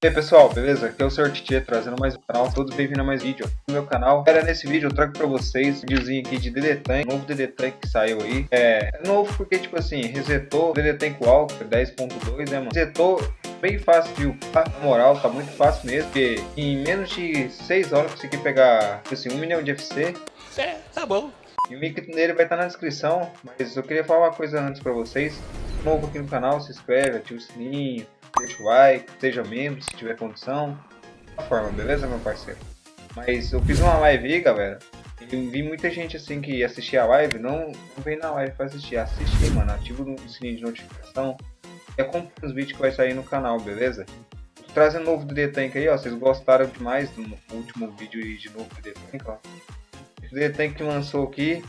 E aí pessoal, beleza? Aqui é o Sr. Titi trazendo mais um canal, todos bem-vindos a mais vídeo no meu canal. Galera, nesse vídeo eu trago pra vocês um videozinho aqui de DD Tank, novo DD Tank que saiu aí. É, é novo porque, tipo assim, resetou o DD Tank Walker 10.2, né, mano? Resetou bem fácil de upar, na moral, tá muito fácil mesmo, porque em menos de 6 horas eu consegui pegar, tipo assim, 1 milhão de FC. É, tá bom. E o link dele vai estar na descrição, mas eu queria falar uma coisa antes pra vocês. Novo aqui no canal, se inscreve, ativa o sininho, deixa o like, seja membro se tiver condição. Da forma, beleza, meu parceiro? Mas eu fiz uma live aí, galera. E vi muita gente assim que assistia a live, não, não vem na live pra assistir, assistir, mano. Ativa o sininho de notificação. E acompanha os vídeos que vai sair no canal, beleza? Tô trazendo novo DD Tank aí, ó. Vocês gostaram demais do último vídeo aí de novo DD Tank, ó. O DD Tank que lançou aqui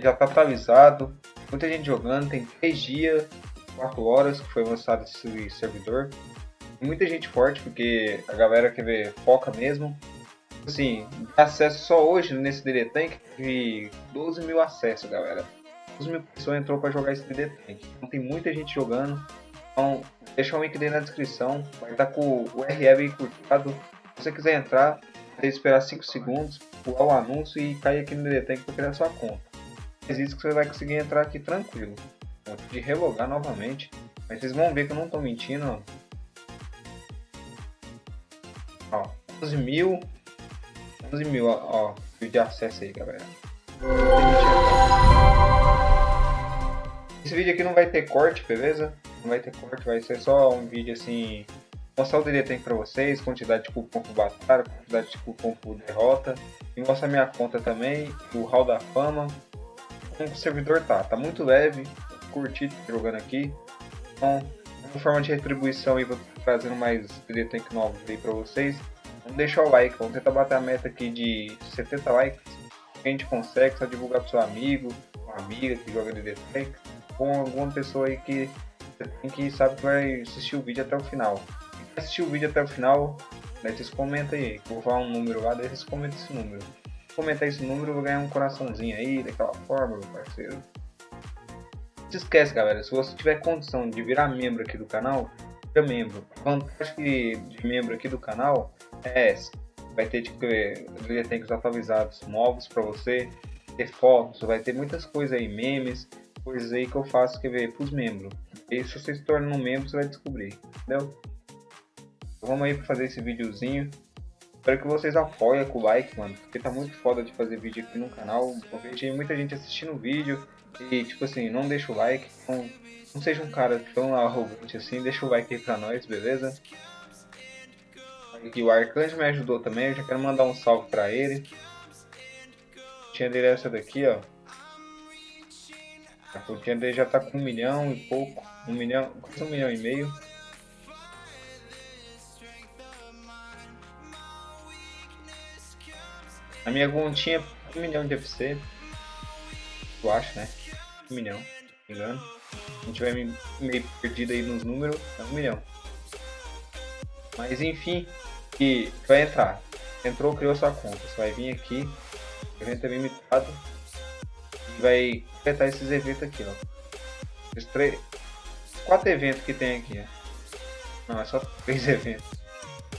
já tá atualizado. Muita gente jogando, tem 3 dias 4 horas que foi lançado esse servidor. Muita gente forte, porque a galera quer ver foca mesmo. Assim, acesso só hoje nesse DD Tank teve 12 mil acessos, galera. 12 mil pessoas entrou para jogar esse DD Tank. Então tem muita gente jogando. Então, deixa o link dele na descrição. Vai estar com o URL curtado. Se você quiser entrar, que esperar 5 segundos, pular o anúncio e cair aqui no DD Tank para criar sua conta. Mas isso que você vai conseguir entrar aqui tranquilo de relogar novamente. Mas vocês vão ver que eu não estou mentindo. Ó, 11 mil. 11 mil, ó, ó de acesso aí, galera. Esse vídeo aqui não vai ter corte, beleza? Não vai ter corte, vai ser só um vídeo assim. Mostrar o Tank pra vocês, quantidade de cupom por batalha, quantidade de cupom por derrota. E mostrar minha conta também, o Hall da Fama. Como o servidor tá, tá muito leve, curtir jogando aqui. Então, como forma de retribuição vou trazendo mais DD Tank novos aí pra vocês. Vamos deixar o like, vamos tentar bater a meta aqui de 70 likes. a gente consegue, só divulgar pro seu amigo, uma amiga que joga DD Tank, ou alguma pessoa aí que, que sabe que vai assistir o vídeo até o final. Assistir o vídeo até o final, daí vocês comentam aí, vou falar um número lá, daí vocês comentam esse número. Comentar esse número, eu vou ganhar um coraçãozinho aí, daquela forma, meu parceiro se esquece, galera, se você tiver condição de virar membro aqui do canal, vira membro. A vantagem de membro aqui do canal é essa. Vai ter tipo, bibliotecas atualizados novos para você, ter fotos, vai ter muitas coisas aí, memes, coisas aí que eu faço que ver para os membros. E se você se torna um membro, você vai descobrir, entendeu? Então, vamos aí para fazer esse videozinho. Espero que vocês apoiem com o like, mano, porque tá muito foda de fazer vídeo aqui no canal. Eu vejo muita gente assistindo o vídeo, e, tipo assim, não deixa o like. Não, não seja um cara tão arrogante assim. Deixa o like aí pra nós, beleza? Aqui o Arcanjo me ajudou também. Eu já quero mandar um salve pra ele. Tinha dele essa daqui, ó. A continha dele já tá com um milhão e pouco. Um milhão, quase um milhão e meio. A minha continha um milhão de FC. Eu acho, né? um milhão, se não me engano. Se não tiver meio perdido aí nos números, é um milhão. Mas enfim, que vai entrar. Entrou, criou sua conta. Você vai vir aqui, evento é limitado, e vai completar esses eventos aqui, ó. Esses três, quatro eventos que tem aqui, ó. Não, é só três eventos.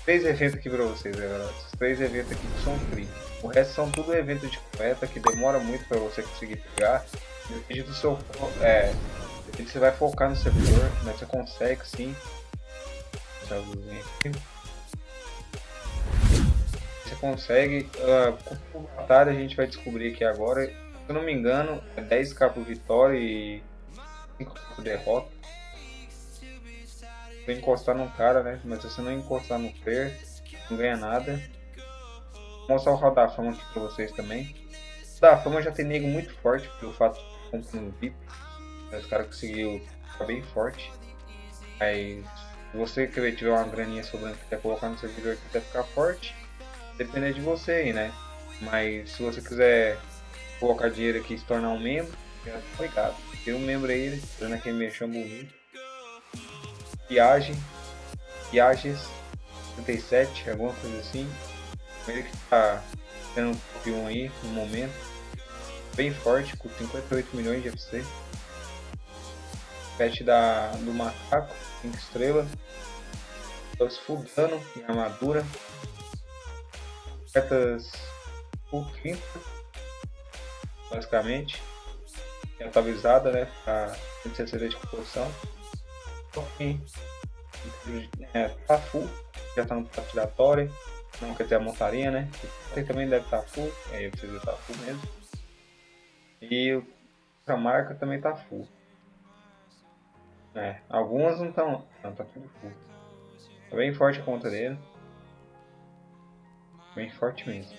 Três eventos aqui pra vocês, galera. Esses três eventos aqui são free. O resto são tudo eventos de coleta que demora muito para você conseguir pegar. Depende do seu. É. Depende você vai focar no servidor, mas você consegue sim. Você consegue. Uh, com batalha a gente vai descobrir aqui agora. Se eu não me engano, é 10k por vitória e 5 por derrota. Você encostar num cara, né? Mas se você não encostar no player, não ganha nada. Vou mostrar o radar fama aqui pra vocês também. Da fama já tem nego muito forte pelo fato comprando VIP. Os caras conseguiu ficar bem forte. Mas se você que tiver uma graninha sobrando que quer colocar no servidor que quer ficar forte, depende de você aí, né? Mas se você quiser colocar dinheiro aqui e se tornar um membro, já tá. Tem um membro aí, fazendo aquele mexão bonito. Viagem. Viagens 37, alguma coisa assim. Ele que tá tendo um top 1 aí no momento bem forte, com 58 milhões de FC. Pet da, do macaco, 5 estrelas. Plus full dano e armadura. Cartas full 30, basicamente. Atualizada, né? Pra 160 de composição. Enfim, é, full, já tá no tiratório. Não quer dizer a montaria, né? Ele também deve estar full, aí precisa estar tá full mesmo. E a marca também tá full. É, algumas não estão. Não, tá tudo full. Tá bem forte a conta dele. Bem forte mesmo.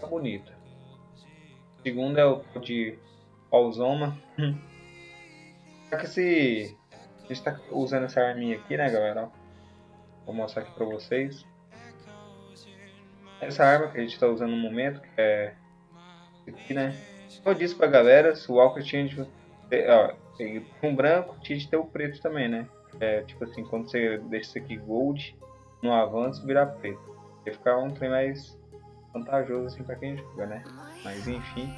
Tá bonita. Segundo é o de Alzoma. Só que se a gente tá usando essa arminha aqui, né, galera? Vou mostrar aqui pra vocês. Essa arma que a gente tá usando no momento, que é aqui, né? Eu disse pra galera, se o Walker tinha de ó, um branco, tinha de ter o preto também, né? É, tipo assim, quando você deixa isso aqui gold, no avanço virar preto. Vai ficar um trem mais vantajoso assim pra quem joga, né? Mas enfim,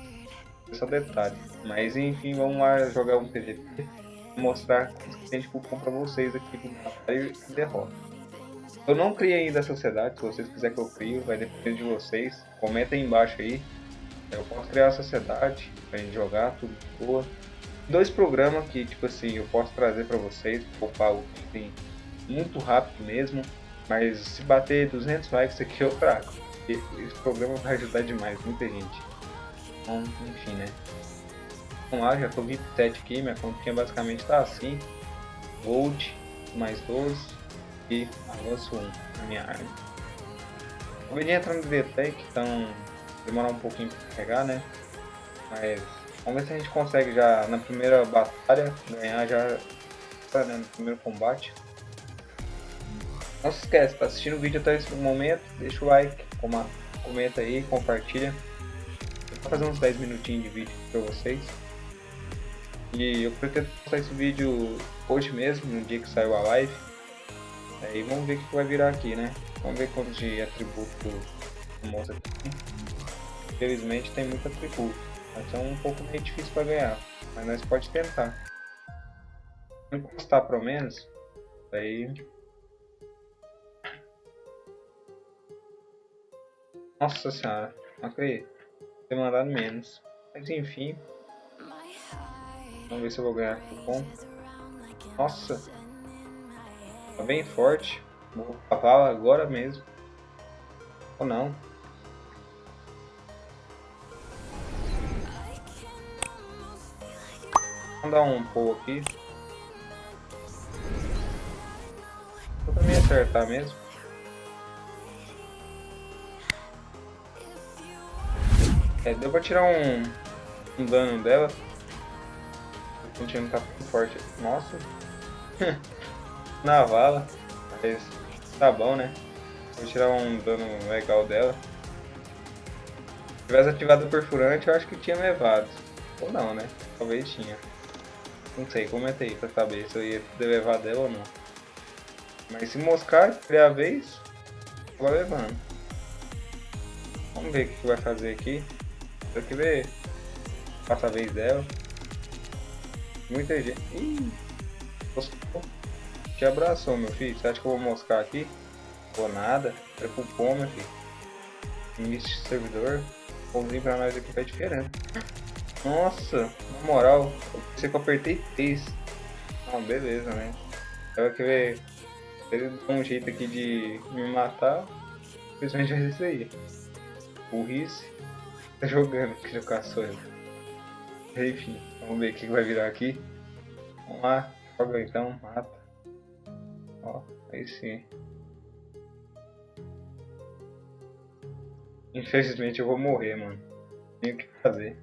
é só detalhe. Mas enfim, vamos lá jogar um PVP mostrar cupom para vocês aqui do Batalha e Derrota. Eu não criei ainda a sociedade, se vocês quiserem que eu crie, vai depender de vocês. Comenta aí embaixo aí. Eu posso criar a sociedade pra gente jogar, tudo boa. Dois programas que, tipo assim, eu posso trazer para vocês, poupar o tem muito rápido mesmo. Mas se bater 200 likes aqui eu trago. Esse programa vai ajudar demais, muita gente. Então, enfim, né? Lá, já tô 27 aqui, minha continha basicamente tá assim. Gold, mais 12 e avanço 1 na minha arma. Eu vim entrar no DT, então demorar um pouquinho pra carregar, né? Mas vamos ver se a gente consegue já na primeira batalha ganhar já né, no primeiro combate. Não se esquece, tá assistindo o vídeo até esse momento, deixa o like, comenta aí, compartilha. Vou fazer uns 10 minutinhos de vídeo pra vocês. E eu pretendo postar esse vídeo hoje mesmo, no dia que saiu a live. Aí vamos ver o que vai virar aqui, né? Vamos ver quantos de atributo mostra aqui. Infelizmente tem muito atributo. Vai ser um pouco meio difícil para ganhar. Mas nós pode tentar. Encostar pelo menos. Aí. Nossa senhora, não acredito. Ter mandado menos. Mas enfim, Vamos ver se eu vou ganhar cupom. Nossa! Tá bem forte. Vou cavalo agora mesmo. Ou não. Vamos dar um pulo aqui. Vou também acertar mesmo. É, deu pra tirar um, um dano dela. O time tá forte. Nossa. Na vala. Mas tá bom, né? Vou tirar um dano legal dela. Se tivesse ativado o perfurante, eu acho que tinha levado. Ou não, né? Talvez tinha. Não sei, comenta aí pra saber se eu ia levado dela ou não. Mas se moscar, criar a vez, vou levando. Vamos ver o que vai fazer aqui. Tem que ver. Passa a vez dela. Muita gente. Ih, te abraçou, meu filho. Você acha que eu vou moscar aqui? Vou nada. Cupom, meu filho. Início de servidor. Pãozinho pra nós aqui tá diferente. Nossa, na moral, eu pensei que eu apertei 3. Não, beleza, né? Eu que ver. Ele um jeito aqui de me matar. Simplesmente vai isso aí. Burrice. Tá jogando aqui no caçoeiro. Enfim, vamos ver o que vai virar aqui. Vamos lá, joga então, mata. Ó, aí sim. Infelizmente eu vou morrer, mano. Tenho que fazer.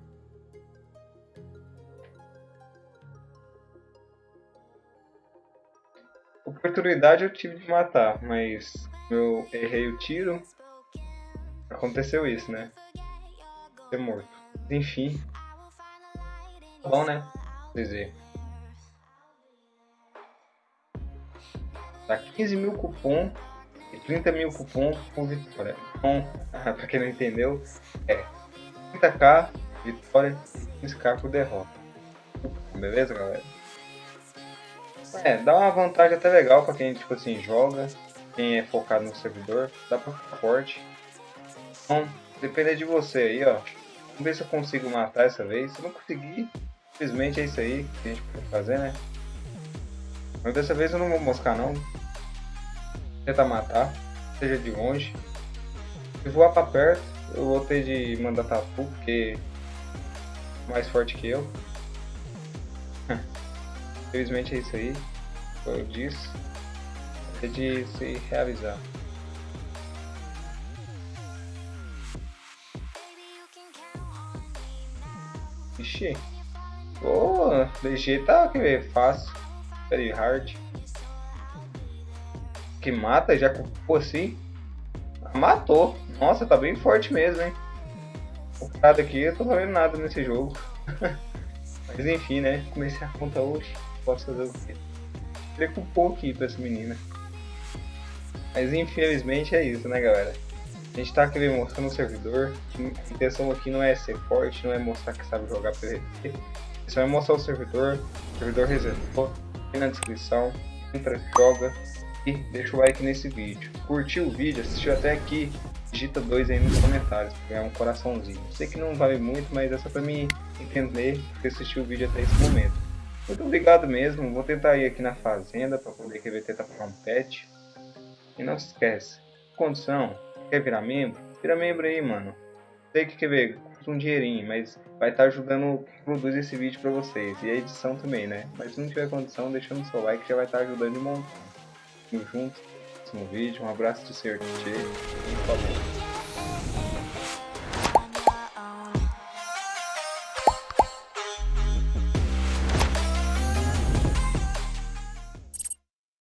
Oportunidade eu tive de matar, mas eu errei o tiro. Aconteceu isso, né? Ser morto. Enfim, bom, né? Dizer. Dá 15 mil cupom e 30 mil cupom por vitória. Então, pra quem não entendeu, é 30k vitória e 15k por derrota. Beleza, galera? É, dá uma vantagem até legal pra quem, tipo assim, joga, quem é focado no servidor, dá pra ficar forte. Então, depender de você aí, ó. Vamos ver se eu consigo matar essa vez. Se não conseguir, simplesmente é isso aí que a gente pode fazer, né? Mas dessa vez eu não vou moscar não. Vou tentar matar, seja de longe. Se voar pra perto, eu vou ter de mandar tapu, porque é mais forte que eu. Infelizmente é isso aí. Como eu disse. É de se realizar. Ixi. Pô, DG tá que fácil. Very hard. Que mata já com assim. Matou. Nossa, tá bem forte mesmo, hein? O cara aqui, eu tô vendo nada nesse jogo. Mas enfim, né? Comecei a conta hoje. Posso fazer o quê? Preocupou aqui pra essa menina. Mas infelizmente é isso, né, galera? A gente tá querendo mostrar no servidor. A intenção aqui não é ser forte, não é mostrar que sabe jogar PVP. Só é mostrar o servidor. O servidor reservou. Tem na descrição. Entra, joga e deixa o like nesse vídeo. Curtiu o vídeo, assistiu até aqui, digita 2 aí nos comentários, pra ganhar um coraçãozinho. Sei que não vale muito, mas é só pra me entender que assistiu o vídeo até esse momento. Muito obrigado mesmo, vou tentar ir aqui na fazenda pra poder querer tentar pegar um pet. E não se esquece, condição, quer virar membro? Vira membro aí, mano. Sei que quer ver, um dinheirinho, mas vai estar tá ajudando a produzir esse vídeo pra vocês. E a edição também, né? Mas se não tiver condição, deixando seu like já vai estar tá ajudando de montar. Tamo junto, próximo vídeo. Um abraço de Ser e falou.